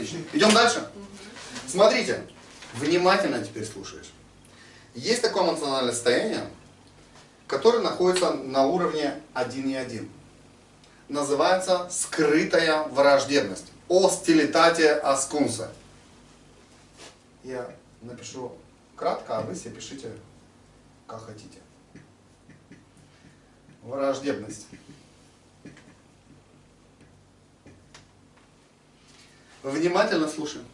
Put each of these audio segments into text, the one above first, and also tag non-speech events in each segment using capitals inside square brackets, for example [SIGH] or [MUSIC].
Отлично. Идем дальше? Смотрите, внимательно теперь слушаешь. Есть такое эмоциональное состояние, которое находится на уровне 1,1. Называется скрытая враждебность. Остилитатия аскунса. Я напишу кратко, а вы себе пишите, как хотите. Враждебность. Внимательно слушаем.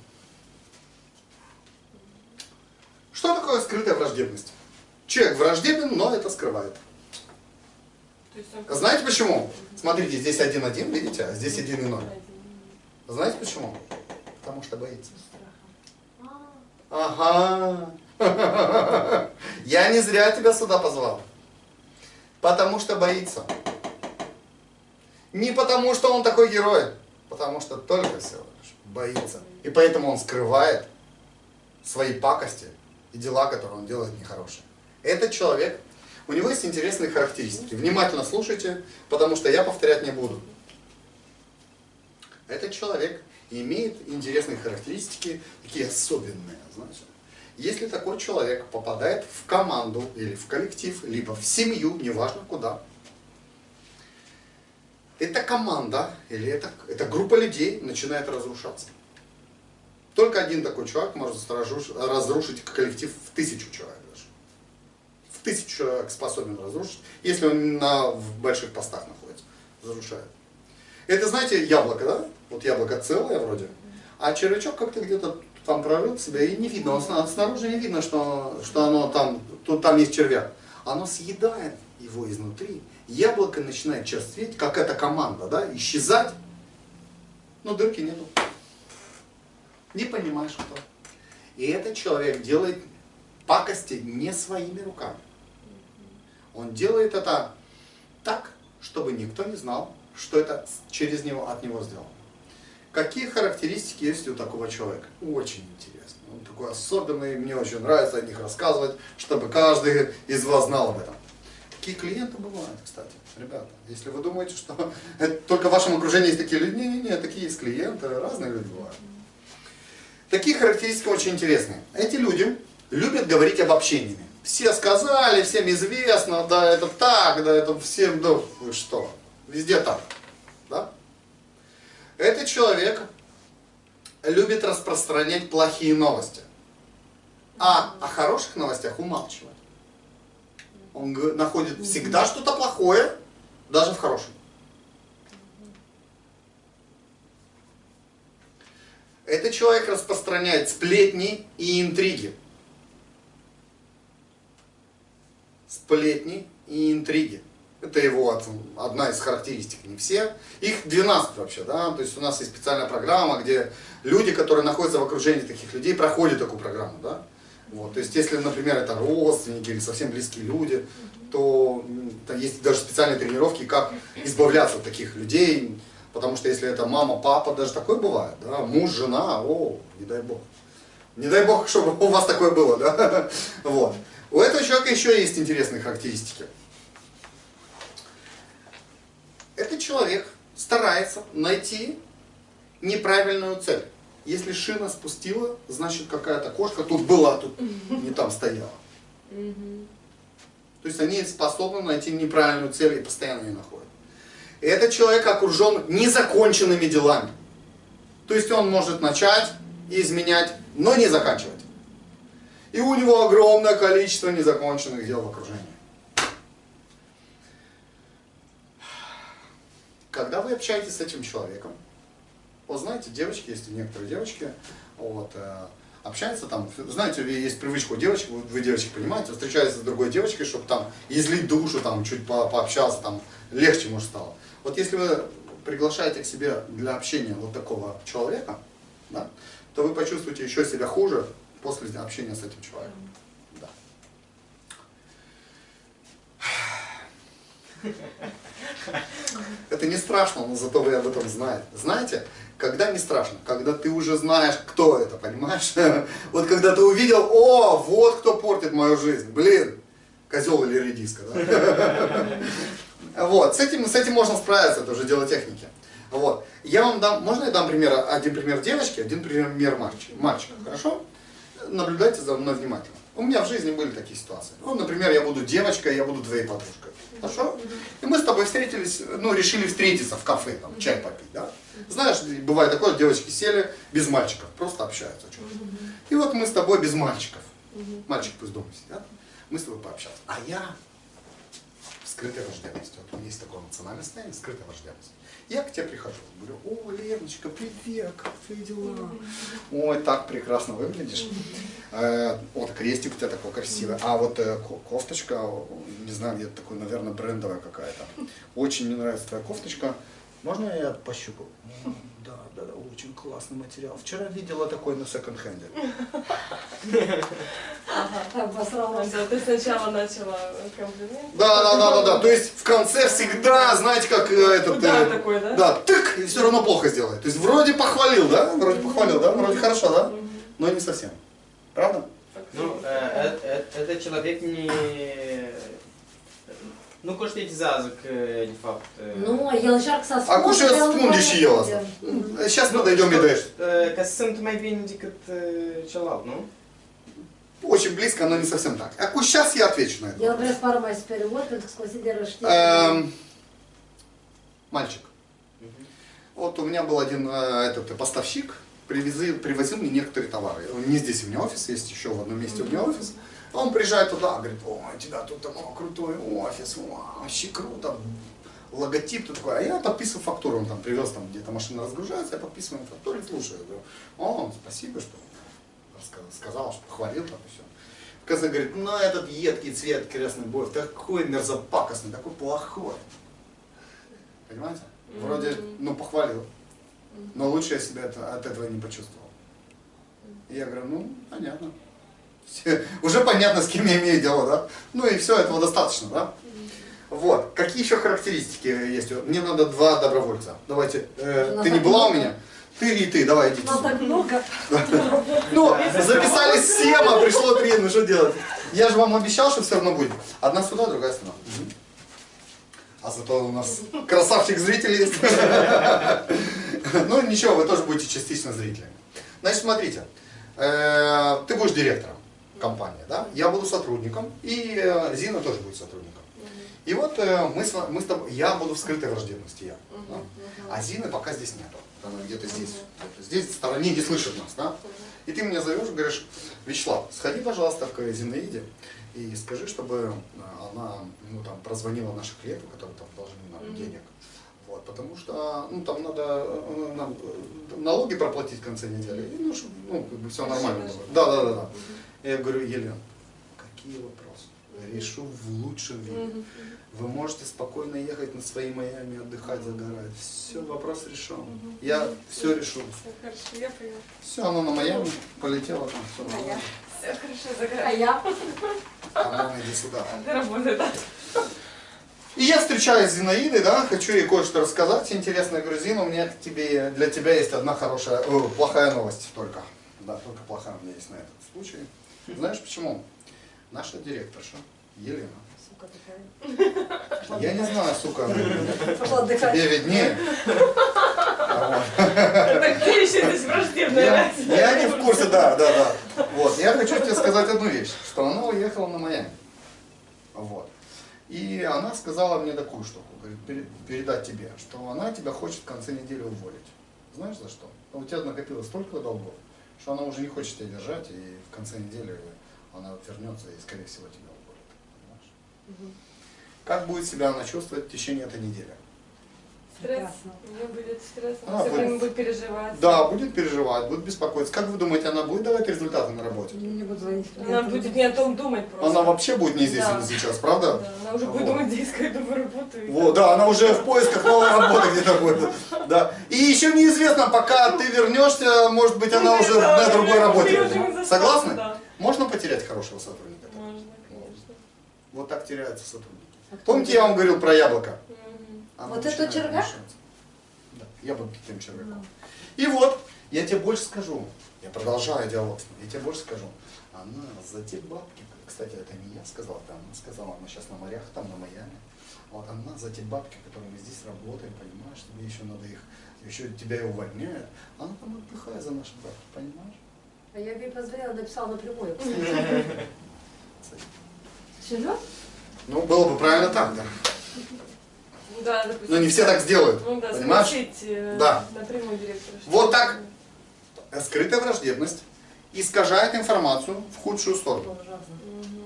Что такое скрытая враждебность? Человек враждебен, но это скрывает. Знаете почему? Смотрите, здесь 1-1, видите, а здесь 1 и 0. Знаете почему? Потому что боится. Ага. [LAUGHS] Я не зря тебя сюда позвал. Потому что боится. Не потому что он такой герой, потому что только всего лишь боится. И поэтому он скрывает свои пакости и дела, которые он делает нехорошие. Этот человек, у него есть интересные характеристики. Внимательно слушайте, потому что я повторять не буду. Этот человек имеет интересные характеристики, такие особенные, знаете. Если такой человек попадает в команду или в коллектив, либо в семью, неважно куда, эта команда или эта, эта группа людей начинает разрушаться. Только один такой человек может разрушить коллектив в тысячу человек даже. В тысячу человек способен разрушить, если он на, в больших постах находится, разрушает. Это, знаете, яблоко, да? Вот яблоко целое вроде, а червячок как-то где-то там прорыл себя и не видно, он, снаружи не видно, что, что оно там, тут, там есть червяк. Оно съедает его изнутри, яблоко начинает черстветь, как эта команда, да, исчезать, но дырки нету не понимаешь кто. И этот человек делает пакости не своими руками. Он делает это так, чтобы никто не знал, что это через него, от него сделано. Какие характеристики есть у такого человека? Очень интересно. Он такой особенный, мне очень нравится о них рассказывать, чтобы каждый из вас знал об этом. Такие клиенты бывают, кстати, ребята. Если вы думаете, что [LAUGHS] только в вашем окружении есть такие люди, не-не-не, такие есть клиенты, разные люди бывают. Такие характеристики очень интересные. Эти люди любят говорить обобщениями. Все сказали, всем известно, да это так, да это всем, да вы что, везде так. Да? Этот человек любит распространять плохие новости, а о хороших новостях умалчивает. Он находит всегда что-то плохое, даже в хорошем. Этот человек распространяет сплетни и интриги. Сплетни и интриги. Это его одна из характеристик, не все. Их 12 вообще, да, то есть у нас есть специальная программа, где люди, которые находятся в окружении таких людей, проходят такую программу, да. Вот, то есть если, например, это родственники или совсем близкие люди, то, то есть даже специальные тренировки, как избавляться от таких людей, Потому что если это мама, папа, даже такое бывает, да, муж, жена, о, не дай бог. Не дай бог, чтобы у вас такое было, да. [LAUGHS] Вот. У этого человека еще есть интересные характеристики. Этот человек старается найти неправильную цель. Если шина спустила, значит какая-то кошка тут была, тут не там стояла. То есть они способны найти неправильную цель и постоянно ее находят этот человек окружен незаконченными делами. То есть он может начать и изменять, но не заканчивать. И у него огромное количество незаконченных дел в окружении. Когда вы общаетесь с этим человеком, вот знаете, девочки, есть некоторые девочки, вот, э, общаются там, знаете, есть привычка у девочек, вы, вы девочек понимаете, встречаются с другой девочкой, чтобы там излить душу, там чуть по пообщаться, там легче может стало. Вот если вы приглашаете к себе для общения вот такого человека, да, то вы почувствуете еще себя хуже после общения с этим человеком. Да. [LAUGHS] Это не страшно, но зато вы об этом знаете. Знаете, когда не страшно? Когда ты уже знаешь, кто это, понимаешь? [LAUGHS] Вот когда ты увидел, о, вот кто портит мою жизнь, блин, козел или редиска, да? [LAUGHS] Вот, с этим, с этим можно справиться, это уже дело техники. Вот. Я вам дам, можно я дам пример, один пример девочки, один пример мальчика, мальчика, хорошо? Наблюдайте за мной внимательно. У меня в жизни были такие ситуации. Ну, например, я буду девочкой, я буду твоей подружкой. Хорошо? И мы с тобой встретились, ну, решили встретиться в кафе, там, чай попить, да? Знаешь, бывает такое, девочки сели без мальчиков, просто общаются. что-то. И вот мы с тобой без мальчиков. Мальчик пусть дома сидят, мы с тобой пообщаться. А я в скрытой враждебности. Вот у меня есть такое эмоциональное состояние, скрытая враждебность. Я к тебе прихожу, говорю, о, Леночка, привет, как твои дела? Ой, так прекрасно выглядишь. Э, Вот крестик у тебя такой красивый. А вот э, ко- кофточка, не знаю, где-то такой, наверное, брендовая какая-то. Очень мне нравится твоя кофточка. Можно я пощупаю? «М, Да, да, да, очень классный материал. Вчера видела такой на секонд-хенде. Обосралась. Да, ты сначала начала комплимент. Да, да, да, да, да. То есть в конце всегда, знаете, как э, этот... Удар э, такой, да? Да, тык, и все равно плохо сделает. То есть вроде похвалил, да? Вроде похвалил, да? Вроде хорошо, да? Но не совсем. Правда? Ну, е, этот человек не... Nu, ko știți zază că, de fapt... e, Nu, el încearcă să asculte. Acum și nu ascunde și el asta. Подойдем и дальше. e, Ca să sunt mai bine decât celălalt, nu? Очень близко, но не совсем так. А сейчас я отвечу на это. Pară mai superior pentru că se consideră știe. Эм, Мальчик. Вот у меня был один э, этот поставщик, привезли, привозил мне некоторые товары. Не здесь у меня офис, есть еще в одном месте у меня офис. Он приезжает туда, говорит, о, у тебя тут такой крутой офис, вау, вообще круто. Логотип тут такой. А я подписываю фактуру, он там привез, там где-то машина разгружается, я подписываю на фактуре, слушаю. Говорю, о, спасибо, что сказал, что похвалил там и все. Оказывается, говорит, ну этот едкий цвет крестный бой, такой мерзопакостный, такой плохой. Понимаете? Вроде, ну, похвалил. Но лучше я себя это, от этого не почувствовал. И я говорю, ну, понятно. Все- Уже понятно, с кем я имею дело, да? Ну и все, этого достаточно, да? Вот. Какие еще характеристики есть? Мне надо два добровольца. Давайте. э, ты не была у меня? Ты и ты, давай идите. Нас так много. Ну, записались семь, а пришло три, ну что делать? Я же вам обещал, что все равно будет. Одна сюда, другая сюда. А зато у нас красавчик зритель есть. [LAUGHS] Ну ничего, вы тоже будете частично зрителями. Значит, смотрите, э, ты будешь директором компании, да? Я буду сотрудником, и э, Зина тоже будет сотрудником. И вот э, мы с, мы с тобой, я буду в скрытой враждебности, я. да? А Зины пока здесь нету. Она где-то здесь. где-то здесь, в стороне не слышит нас, да? И ты меня зовешь, говоришь, Вячеслав, сходи, пожалуйста, к Зинаиде и скажи, чтобы э, она ну, там, прозвонила наших клиентов, которые там должны нам денег. Вот, потому что ну, там надо нам налоги проплатить в конце недели. И, ну, чтоб, ну, как бы все нормально было. Да, да, да, да. Я говорю, Елена, какие вопросы? Решу в лучшем виде. Вы можете спокойно ехать на свои Майами, отдыхать, загорать. Все, вопрос решен. Я все решу. Все хорошо, я поняла. Все, оно на Майами полетело там, все нормально. Все хорошо, А загорай. я? А ну, иди сюда. [LAUGHS] Ты работай, да? И я встречаюсь с Зинаидой, да, хочу ей кое-что рассказать интересное. Говорю, Зина, у меня к тебе, для тебя есть одна хорошая, о, плохая новость только. Да, только плохая у меня есть на этот случай. Знаешь почему? Наша директорша, Елена. Сука такая. Я не знаю, сука, Пошла отдыхать. тебе виднее. Так ты еще здесь враждебная, Я, не в курсе, да, да, да. Вот, я хочу тебе сказать одну вещь, что она уехала на Майами. Вот. И она сказала мне такую штуку, говорит, «Пере- передать тебе, что она тебя хочет в конце недели уволить. Знаешь за что? У тебя накопилось столько долгов, что она уже не хочет тебя держать, и в конце недели она вернется и, скорее всего, тебя уволит. Понимаешь? Как будет себя она чувствовать в течение этой недели? Стресс. У нее будет стресс, А, она все будет. время будет переживать. Да, будет переживать, будет беспокоиться. Как вы думаете, она будет давать результаты на работе? Не буду звонить. Она будет не о том думать просто. Она вообще будет не здесь Да. и не сейчас, правда? Да, она уже будет Вот. думать, где искать новую работу. Вот, да, она уже в поисках новой работы где-то будет. Да. И еще неизвестно, пока ты вернешься, может быть, она уже на другой работе. Согласны? Можно потерять хорошего сотрудника? Можно, конечно. Вот так теряются сотрудники. А Помните, я вам говорил про яблоко? Оно Вот это мешаться. Да, яблоко тем червяком. И вот, я тебе больше скажу, я продолжаю диалог с я тебе больше скажу, она за те бабки, кстати, это не я сказал, это она сказала, она сейчас на морях, там на Майами, вот она за те бабки, которые мы здесь работаем, понимаешь, тебе еще надо их еще тебя и увольняют. Она там отдыхает за нашим браком, понимаешь? А я ей позвонила, написала напрямую. [LAUGHS] Серьезно? Ну, было бы правильно так, да. Да, допустим. Но не все так сделают, Ну да, понимаешь? спросить э, Да. напрямую директора. Вот так. Скрытая враждебность искажает информацию в худшую сторону.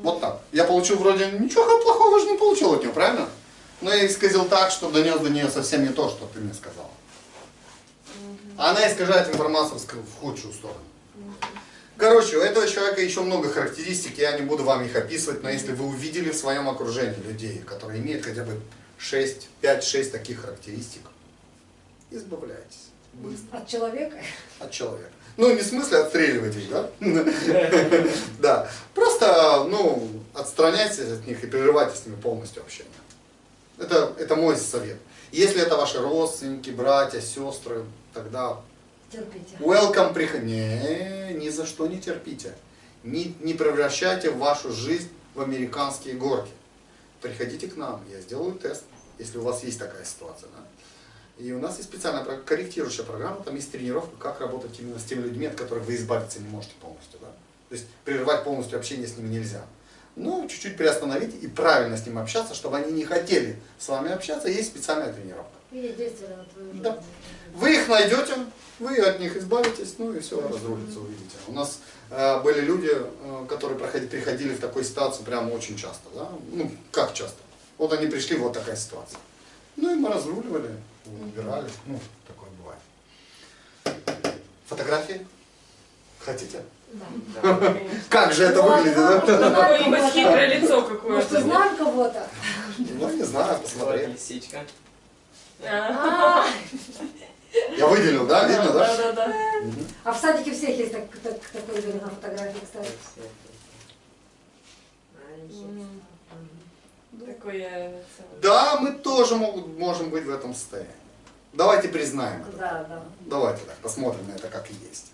Вот так. Я получил вроде ничего плохого же не получил от нее, правильно? Но я исказил так, что донес до нее совсем не то, что ты мне сказала. Она искажает информацию в худшую сторону. Короче, у этого человека еще много характеристик, я не буду вам их описывать, но если вы увидели в своем окружении людей, которые имеют хотя бы 6, 5-6 таких характеристик, избавляйтесь быстро От человека? от человека. Ну, не в смысле отстреливать их, да? [LAUGHS] Да. Просто, ну, отстраняйтесь от них и прерывайте с ними полностью общение. Это, это мой совет. Если это ваши родственники, братья, сестры, тогда Терпите. welcome, приходи. Не, ни за что не терпите. Не, не превращайте вашу жизнь в американские горки. Приходите к нам, я сделаю тест, если у вас есть такая ситуация. Да? И у нас есть специальная корректирующая программа, там есть тренировка, как работать именно с теми людьми, от которых вы избавиться не можете полностью. Да? То есть прерывать полностью общение с ними нельзя. Но чуть-чуть приостановить и правильно с ними общаться, чтобы они не хотели с вами общаться, есть специальная тренировка. Видеть действие на твою жизнь. Да. Вы их найдете, вы от них избавитесь, ну и все разрулится, увидите. У нас э, были люди, э, которые проходи- приходили в такую ситуацию прямо очень часто. Да? Ну, как часто? Вот они пришли, вот такая ситуация. Ну и мы разруливали, убирали. Ну, такое бывает. Фотографии? Хотите? Да. Как же это Ну, выглядит, да? хитрое лицо Может, какое-то. знаем кого-то? Ну, не знаю, посмотри. лисичка. Я выделил, да? Видно, да? Да, да, да. А в садике всех есть так- так- такой видно на фотографии, кстати. Такое. Да, мы тоже могут, можем быть в этом состоянии. Давайте признаем это. Да, да. Давайте так, посмотрим на это как и есть.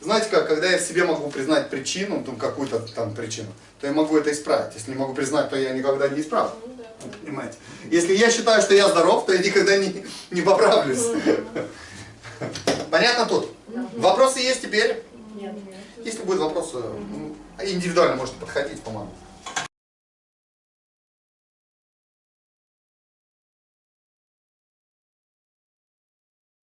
Знаете как, когда я в себе могу признать причину, ну, какую-то там причину, то я могу это исправить. Если не могу признать, то я никогда не исправлю. Ну да. Понимаете? Если я считаю, что я здоров, то я никогда не, не поправлюсь. Понятно тут? Вопросы есть теперь? Нет. Если будут вопросы, ну, индивидуально можете подходить, по-моему.